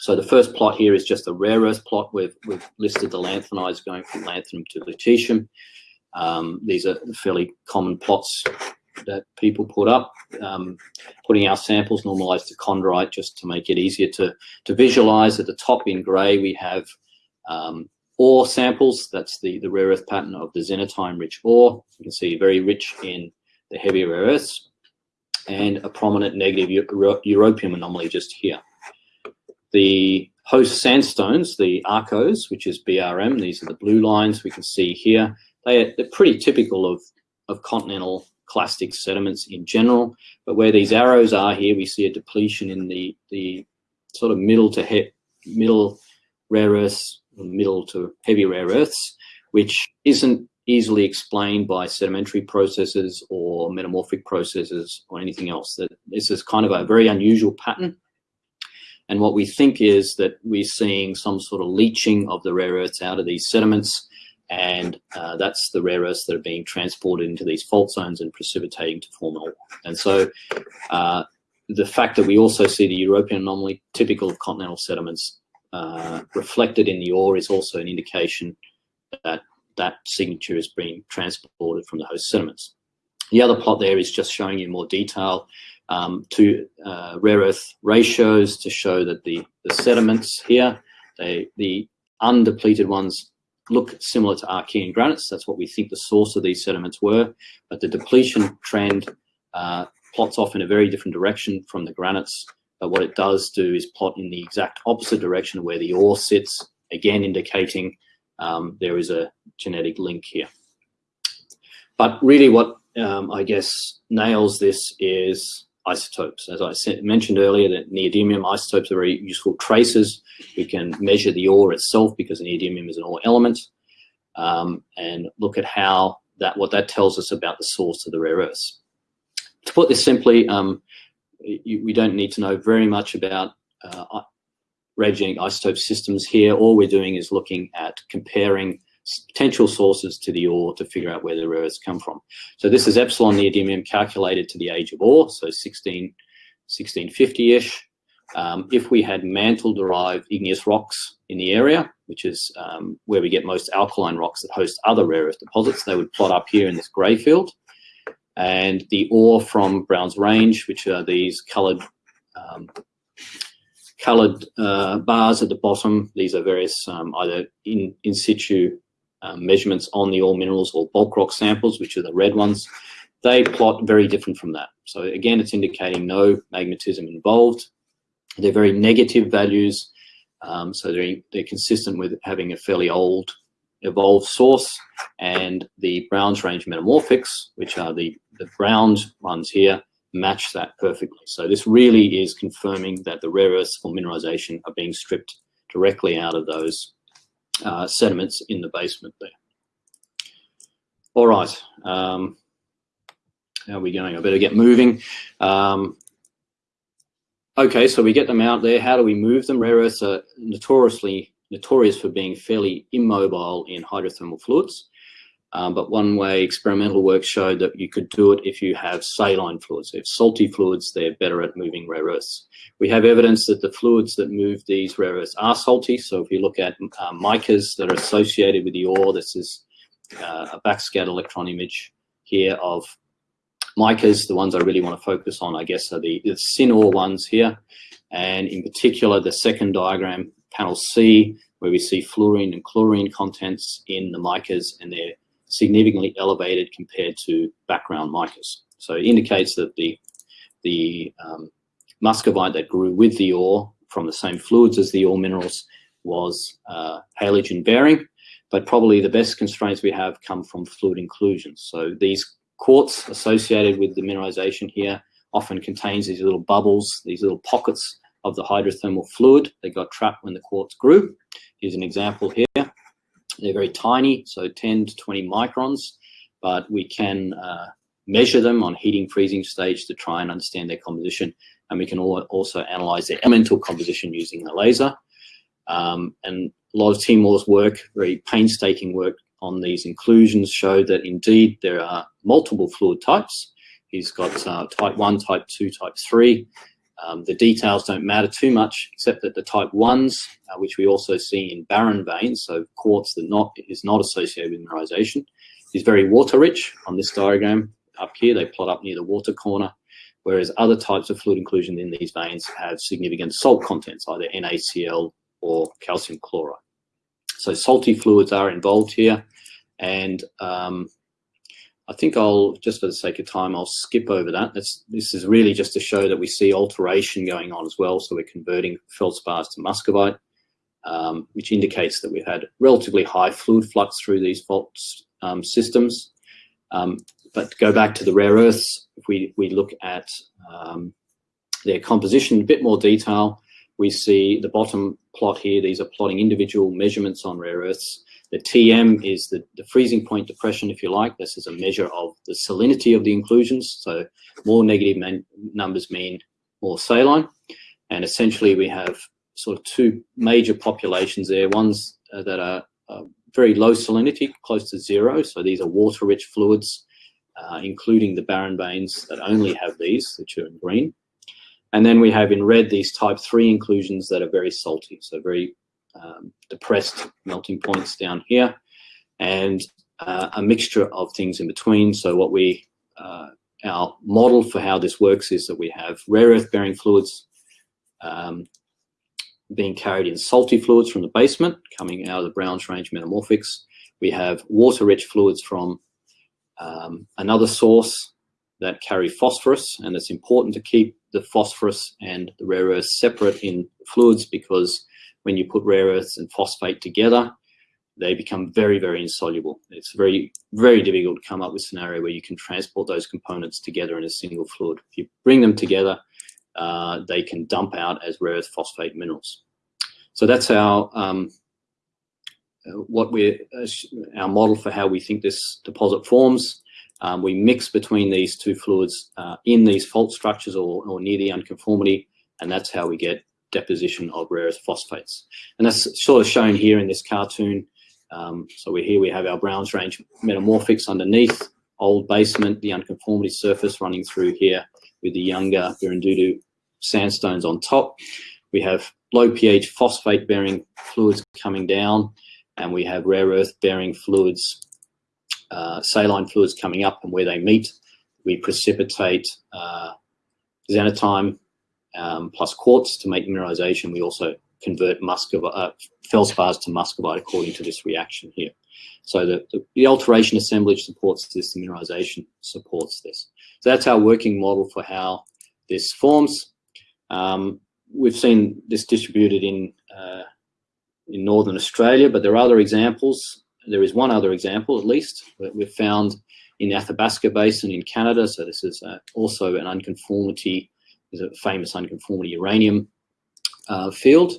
So the first plot here is just a rare earth plot. We've, we've listed the lanthanides going from lanthanum to lutetium. Um, these are fairly common plots that people put up, um, putting our samples normalized to chondrite just to make it easier to, to visualize. At the top in gray, we have um, ore samples. That's the, the rare earth pattern of the xenotime-rich ore. You can see very rich in the heavy rare earths and a prominent negative europium anomaly just here. The host sandstones, the arkose, which is BRM, these are the blue lines we can see here. They are, they're pretty typical of, of continental clastic sediments in general, but where these arrows are here, we see a depletion in the, the sort of middle to he middle rare earths, middle to heavy rare earths, which isn't easily explained by sedimentary processes or metamorphic processes or anything else. That this is kind of a very unusual pattern and what we think is that we're seeing some sort of leaching of the rare earths out of these sediments. And uh, that's the rare earths that are being transported into these fault zones and precipitating to form ore. And so uh, the fact that we also see the europium anomaly, typical of continental sediments, uh, reflected in the ore is also an indication that that signature is being transported from the host sediments. The other plot there is just showing you more detail um, to uh, rare earth ratios to show that the, the sediments here, they, the undepleted ones look similar to Archean granites. That's what we think the source of these sediments were. But the depletion trend uh, plots off in a very different direction from the granites. But what it does do is plot in the exact opposite direction where the ore sits, again indicating um, there is a genetic link here. But really what um, I guess nails this is isotopes. As I said, mentioned earlier, that neodymium isotopes are very useful tracers. We can measure the ore itself because neodymium is an ore element um, and look at how that what that tells us about the source of the rare earths. To put this simply, um, you, we don't need to know very much about uh, radiogenic isotope systems here. All we're doing is looking at comparing potential sources to the ore to figure out where the rare earths come from. So this is epsilon neodymium calculated to the age of ore, so 16, 1650-ish. Um, if we had mantle-derived igneous rocks in the area, which is um, where we get most alkaline rocks that host other rare earth deposits, they would plot up here in this grey field. And the ore from Browns Range, which are these coloured um, coloured uh, bars at the bottom. These are various um, either in, in situ um, measurements on the ore minerals or bulk rock samples, which are the red ones. They plot very different from that. So again, it's indicating no magmatism involved. They're very negative values. Um, so they're, they're consistent with having a fairly old evolved source and the Browns range metamorphics, which are the, the brown ones here, match that perfectly. So this really is confirming that the rare earths for mineralization are being stripped directly out of those uh, sediments in the basement there. All right, um, how are we going? I better get moving. Um, okay, so we get them out there. How do we move them? Rare earths are notoriously notorious for being fairly immobile in hydrothermal fluids. Um, but one way experimental work showed that you could do it if you have saline fluids. If salty fluids, they're better at moving rare earths. We have evidence that the fluids that move these rare earths are salty. So if you look at uh, micas that are associated with the ore, this is uh, a backscatter electron image here of micas. The ones I really want to focus on, I guess, are the, the syn ore ones here. And in particular, the second diagram, panel C, where we see fluorine and chlorine contents in the micas and they're significantly elevated compared to background micas. So it indicates that the, the um, muscovite that grew with the ore from the same fluids as the ore minerals was uh, halogen bearing, but probably the best constraints we have come from fluid inclusions. So these quartz associated with the mineralization here often contains these little bubbles, these little pockets of the hydrothermal fluid that got trapped when the quartz grew. Here's an example here. They're very tiny, so 10 to 20 microns, but we can uh, measure them on heating freezing stage to try and understand their composition. And we can also analyze their elemental composition using a laser. Um, and a lot of Teimoor's work, very painstaking work on these inclusions showed that indeed there are multiple fluid types. He's got uh, type 1, type 2, type 3, um, the details don't matter too much, except that the type 1s, uh, which we also see in barren veins, so quartz that not, is not associated with mineralization, is very water rich on this diagram. Up here, they plot up near the water corner, whereas other types of fluid inclusion in these veins have significant salt contents, either NaCl or calcium chloride. So salty fluids are involved here, and um, I think I'll, just for the sake of time, I'll skip over that. That's, this is really just to show that we see alteration going on as well. So we're converting feldspars to muscovite, um, which indicates that we've had relatively high fluid flux through these fault um, systems. Um, but go back to the rare earths, if we, we look at um, their composition in a bit more detail, we see the bottom plot here, these are plotting individual measurements on rare earths. The TM is the, the freezing point depression, if you like. This is a measure of the salinity of the inclusions. So more negative numbers mean more saline. And essentially we have sort of two major populations there. Ones uh, that are uh, very low salinity, close to zero. So these are water-rich fluids, uh, including the barren veins that only have these, which are in green. And then we have in red these type 3 inclusions that are very salty, so very um, depressed melting points down here, and uh, a mixture of things in between. So what we, uh, our model for how this works is that we have rare earth bearing fluids um, being carried in salty fluids from the basement coming out of the Browns Range metamorphics. We have water-rich fluids from um, another source that carry phosphorus, and it's important to keep the phosphorus and the rare earths separate in fluids because when you put rare earths and phosphate together, they become very, very insoluble. It's very, very difficult to come up with a scenario where you can transport those components together in a single fluid. If you bring them together, uh, they can dump out as rare earth phosphate minerals. So that's our um, what we're uh, our model for how we think this deposit forms. Um, we mix between these two fluids uh, in these fault structures or, or near the unconformity, and that's how we get deposition of rare earth phosphates. And that's sort of shown here in this cartoon. Um, so we here we have our Browns Range metamorphics underneath, old basement, the unconformity surface running through here with the younger Birrindudu sandstones on top. We have low pH phosphate bearing fluids coming down and we have rare earth bearing fluids, uh, saline fluids coming up and where they meet, we precipitate uh, um, plus quartz to make mineralization. We also convert muscovite, uh, feldspars to muscovite according to this reaction here. So the, the, the, alteration assemblage supports this, the mineralization supports this. So that's our working model for how this forms. Um, we've seen this distributed in uh, in northern Australia, but there are other examples. There is one other example, at least, that we've found in the Athabasca Basin in Canada. So this is uh, also an unconformity, is a famous unconformity uranium uh, field.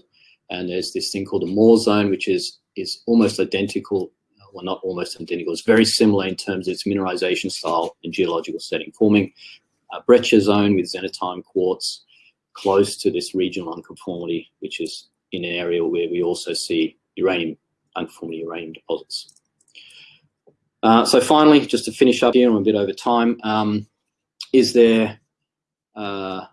And there's this thing called the Maw zone, which is is almost identical well, not almost identical, it's very similar in terms of its mineralization style and geological setting, forming a breccia zone with xenotime quartz close to this regional unconformity, which is in an area where we also see uranium, unconformity uranium deposits. Uh, so finally, just to finish up here, I'm a bit over time, um, is there uh,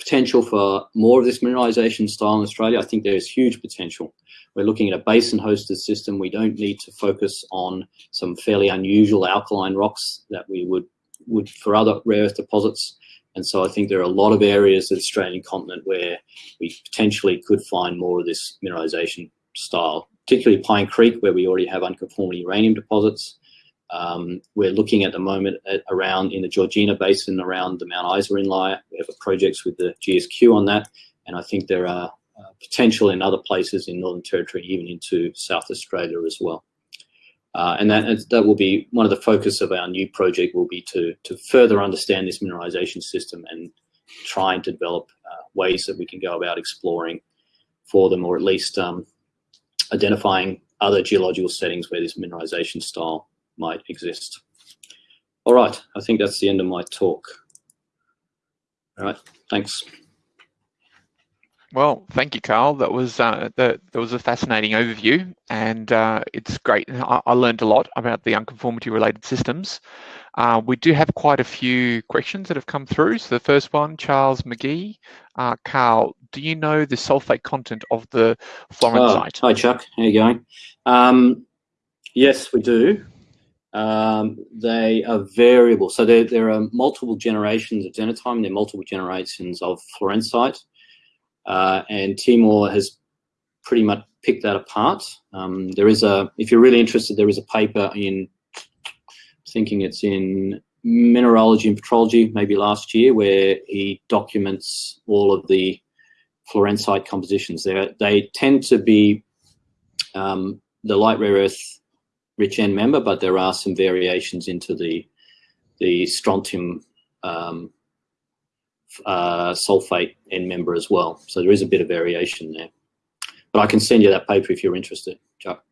potential for more of this mineralization style in Australia? I think there is huge potential. We're looking at a basin-hosted system. We don't need to focus on some fairly unusual alkaline rocks that we would, would for other rare earth deposits. And so I think there are a lot of areas of the Australian continent where we potentially could find more of this mineralization style, particularly Pine Creek, where we already have unconformity uranium deposits. Um, we're looking at the moment at around in the Georgina Basin around the Mount Isa Inlier. We have projects with the GSQ on that. And I think there are uh, potential in other places in Northern Territory, even into South Australia as well. Uh, and that, that will be one of the focus of our new project will be to, to further understand this mineralization system and trying to develop uh, ways that we can go about exploring for them or at least um, identifying other geological settings where this mineralization style might exist. All right, I think that's the end of my talk. All right, thanks. Well, thank you, Carl. That was uh, the, that was a fascinating overview, and uh, it's great. I, I, learned a lot about the unconformity-related systems. Uh, we do have quite a few questions that have come through. So the first one, Charles Magee, uh, Carl, do you know the sulfate content of the Florencite? Oh, hi, Chuck. How you going? Um, yes, we do. Um, they are variable. So there, there are multiple generations of xenotime. There are multiple generations of Florencite. Uh, and Teimoor has pretty much picked that apart. Um, there is a, if you're really interested, there is a paper in, thinking it's in mineralogy and petrology, maybe last year, where he documents all of the Florencite compositions. They they tend to be um, the light rare earth rich end member, but there are some variations into the the strontium um, uh, sulfate end member as well. So there is a bit of variation there. But I can send you that paper if you're interested, Chuck.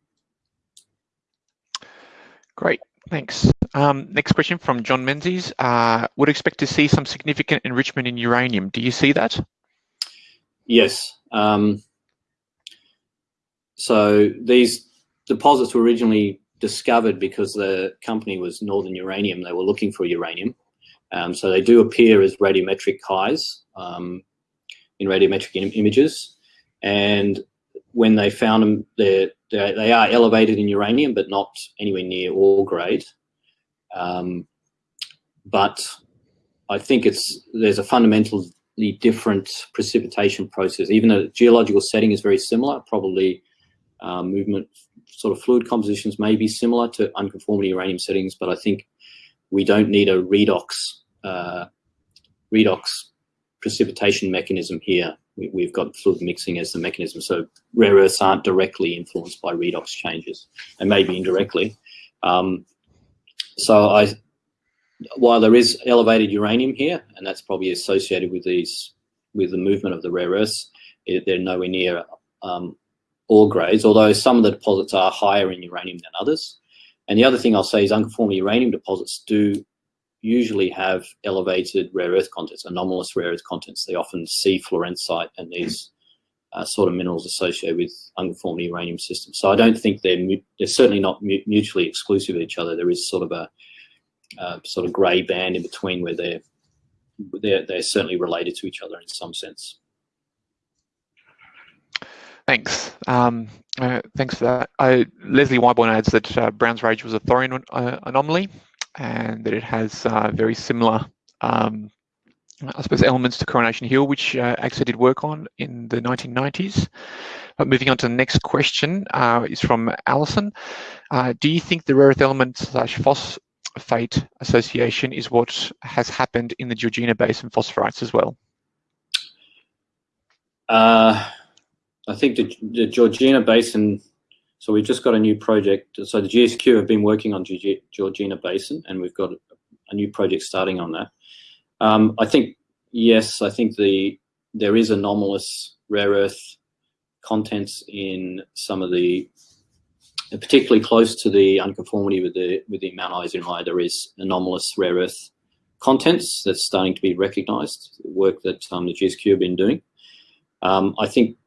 Great, thanks. Um, next question from John Menzies. Uh, would expect to see some significant enrichment in uranium. Do you see that? Yes. Um, so these deposits were originally discovered because the company was Northern Uranium. They were looking for uranium. Um, so they do appear as radiometric highs um, in radiometric Im images. And when they found them, they're, they're, they are elevated in uranium, but not anywhere near ore grade. Um, but I think it's there's a fundamentally different precipitation process. Even though the geological setting is very similar, probably uh, movement sort of fluid compositions may be similar to unconformity uranium settings, but I think we don't need a redox uh, redox precipitation mechanism here. We, have got fluid mixing as the mechanism, so rare earths aren't directly influenced by redox changes, and maybe indirectly. Um, so I, while there is elevated uranium here, and that's probably associated with these, with the movement of the rare earths, it, they're nowhere near um, ore grades, although some of the deposits are higher in uranium than others. And the other thing I'll say is unconformity uranium deposits do usually have elevated rare earth contents, anomalous rare earth contents. They often see florencite and these uh, sort of minerals associated with unconformity uranium systems. So I don't think they're they're certainly not mutually exclusive of each other. There is sort of a uh, sort of grey band in between where they're they're they're certainly related to each other in some sense. Thanks. Um, uh, thanks for that. I, Lesley Wyborn adds that uh, Brown's Range was a thorium uh, anomaly and that it has uh, very similar, um, I suppose, elements to Coronation Hill, which uh, AXA did work on in the 1990s. But moving on to the next question uh, is from Alison. do you think the rare earth element slash phosphate association is what has happened in the Georgina Basin phosphorites as well? I think the, the Georgina Basin, so we've just got a new project. So the GSQ have been working on Georgina Basin and we've got a new project starting on that. Um, I think, yes, I think the there is anomalous rare earth contents in some of the, particularly close to the unconformity with the with the Mount High, there is anomalous rare earth contents that's starting to be recognised. Work that um, the GSQ have been doing. Um, I think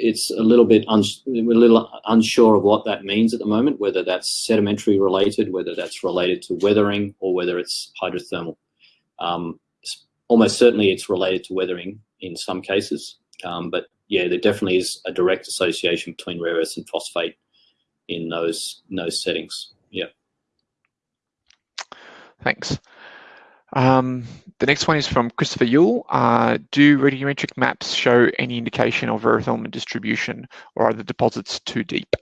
it's a little bit we're a little unsure of what that means at the moment, whether that's sedimentary related, whether that's related to weathering, or whether it's hydrothermal. Um, almost certainly it's related to weathering in some cases, um, but yeah, there definitely is a direct association between rare earths and phosphate in those in those settings. Yeah. Thanks. Um, the next one is from Christopher Yule. Uh, do radiometric maps show any indication of earth element distribution or are the deposits too deep?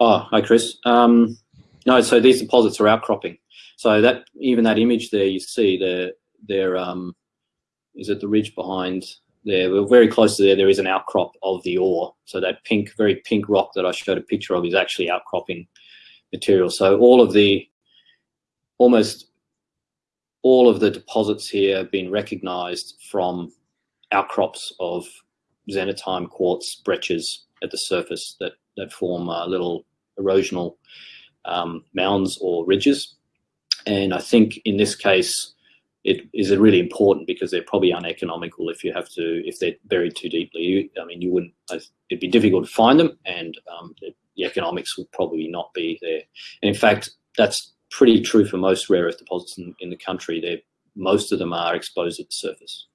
Oh, hi Chris. Um, no, so these deposits are outcropping. So that even that image there you see, they're, they're um, is it the ridge behind there? We're very close to there. There is an outcrop of the ore. So that pink, very pink rock that I showed a picture of is actually outcropping material. So all of the almost all of the deposits here have been recognized from outcrops of xenotime quartz breccias at the surface that, that form uh, little erosional um, mounds or ridges. And I think in this case, it is really important because they're probably uneconomical if you have to, if they're buried too deeply. I mean, you wouldn't, it'd be difficult to find them and um, the, the economics would probably not be there. And in fact, that's pretty true for most rare earth deposits in, in the country. They're, most of them are exposed at the surface.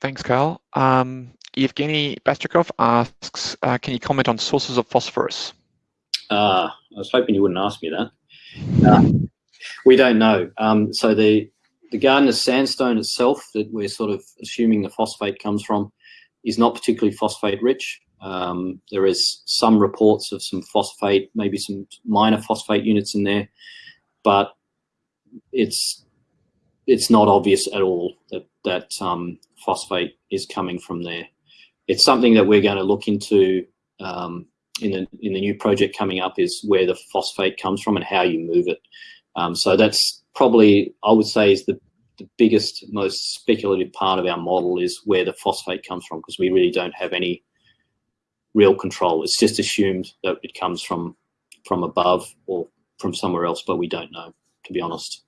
Thanks, Carl. Um, Evgeny Bastrakov asks, uh, can you comment on sources of phosphorus? Uh, I was hoping you wouldn't ask me that. Uh, we don't know. Um, so the, the Gardner sandstone itself that we're sort of assuming the phosphate comes from is not particularly phosphate rich. Um, there is some reports of some phosphate, maybe some minor phosphate units in there, but it's it's not obvious at all that that um, phosphate is coming from there. It's something that we're going to look into um, in the in the new project coming up is where the phosphate comes from and how you move it. Um, so that's probably I would say is the the biggest, most speculative part of our model is where the phosphate comes from because we really don't have any real control. It's just assumed that it comes from from above or from somewhere else, but we don't know, to be honest.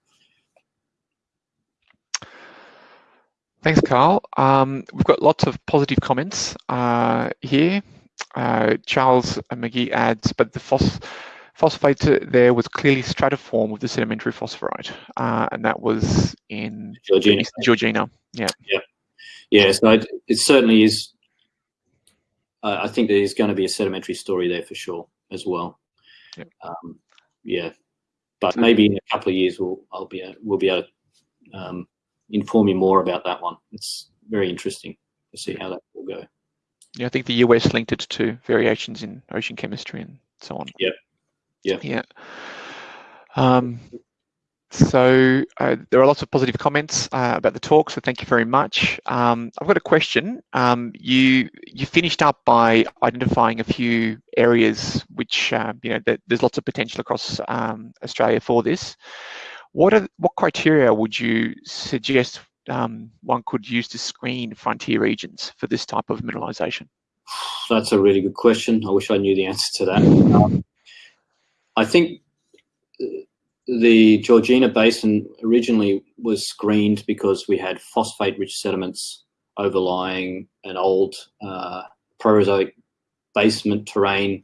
Thanks, Carl. Um, we've got lots of positive comments uh, here. Uh, Charles Magee adds, but the phos phosphate there was clearly stratiform with the sedimentary phosphorite, uh, and that was in Georgina. Georgina. Yeah. Yeah. Yeah. So it, it certainly is uh, I think there's going to be a sedimentary story there for sure as well. Yep. Um, yeah, but maybe in a couple of years we'll I'll be a, we'll be able to um, inform you more about that one. It's very interesting to see how that will go. Yeah, I think the US linked it to variations in ocean chemistry and so on. Yeah, yeah, yeah. Um, so uh, there are lots of positive comments uh, about the talk, so thank you very much. Um, I've got a question. Um, you you finished up by identifying a few areas which uh, you know that there's lots of potential across um, Australia for this. What are what criteria would you suggest um, one could use to screen frontier regions for this type of mineralisation? that's a really good question. I wish I knew the answer to that. Um, I think the Georgina Basin originally was screened because we had phosphate-rich sediments overlying an old uh, Proterozoic basement terrain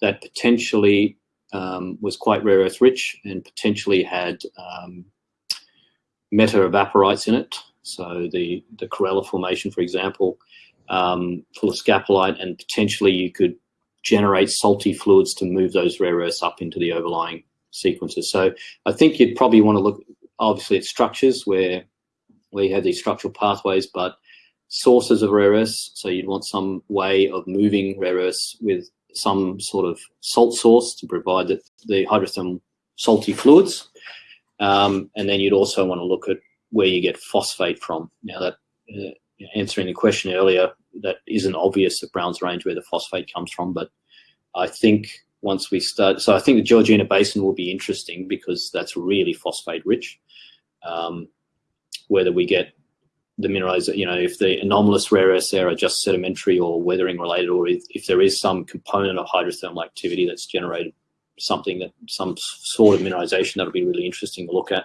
that potentially um, was quite rare earth rich and potentially had um, meta-evaporites in it. So the, the Corella Formation, for example, um, full of scapolite and potentially you could generate salty fluids to move those rare earths up into the overlying sequences. So I think you'd probably want to look obviously at structures where we have these structural pathways, but sources of rare earths. So you'd want some way of moving rare earths with some sort of salt source to provide the, the hydrothermal salty fluids. Um, and then you'd also want to look at where you get phosphate from. Now that uh, answering the question earlier, that isn't obvious at Browns Range where the phosphate comes from, but I think once we start, so I think the Georgina Basin will be interesting because that's really phosphate rich. Um, whether we get the minerals, you know, if the anomalous rare earths there are just sedimentary or weathering related, or if, if there is some component of hydrothermal activity that's generated something that some sort of mineralization that'll be really interesting to look at.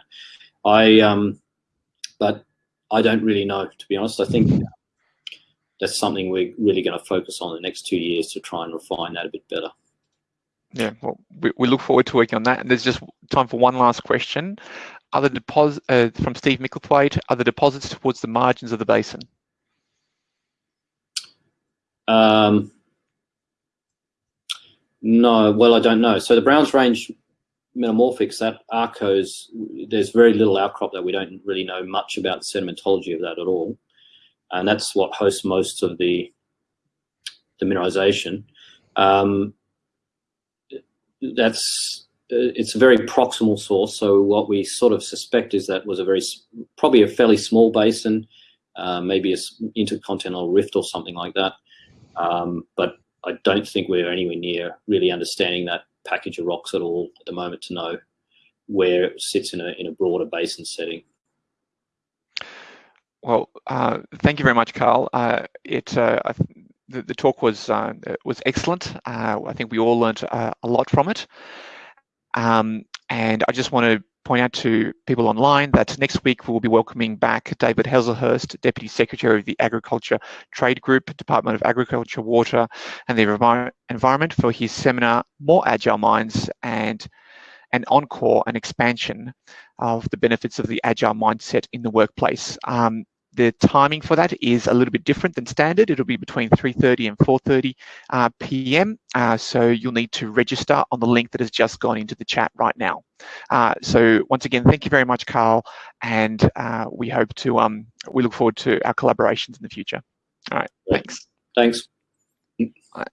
I, um, but I don't really know, to be honest. I think that's something we're really going to focus on in the next two years to try and refine that a bit better. Yeah, well, we, we look forward to working on that. And there's just time for one last question. The deposit uh, from Steve Micklethwaite, are the deposits towards the margins of the basin? Um, no, well, I don't know. So the Browns Range metamorphics, that Arkose, there's very little outcrop that we don't really know much about the sedimentology of that at all. And that's what hosts most of the, the mineralization. Um, that's it's a very proximal source. So what we sort of suspect is that was a very probably a fairly small basin, uh, maybe a intercontinental rift or something like that. Um, but I don't think we're anywhere near really understanding that package of rocks at all at the moment to know where it sits in a in a broader basin setting. Well, uh, thank you very much, Carl. Uh, it uh, the, the, talk was uh, was excellent. Uh, I think we all learned uh, a lot from it. Um, and I just want to point out to people online that next week we'll be welcoming back David Hazlehurst, Deputy Secretary of the Agriculture Trade Group, Department of Agriculture, Water and the Environment for his seminar, More Agile Minds and an encore and expansion of the benefits of the agile mindset in the workplace. Um, the timing for that is a little bit different than standard. It'll be between 3.30 and 4.30 uh, p.m. Uh, so you'll need to register on the link that has just gone into the chat right now. Uh, so once again, thank you very much, Carl. And uh, we hope to, um, we look forward to our collaborations in the future. All right, thanks. Thanks. All right.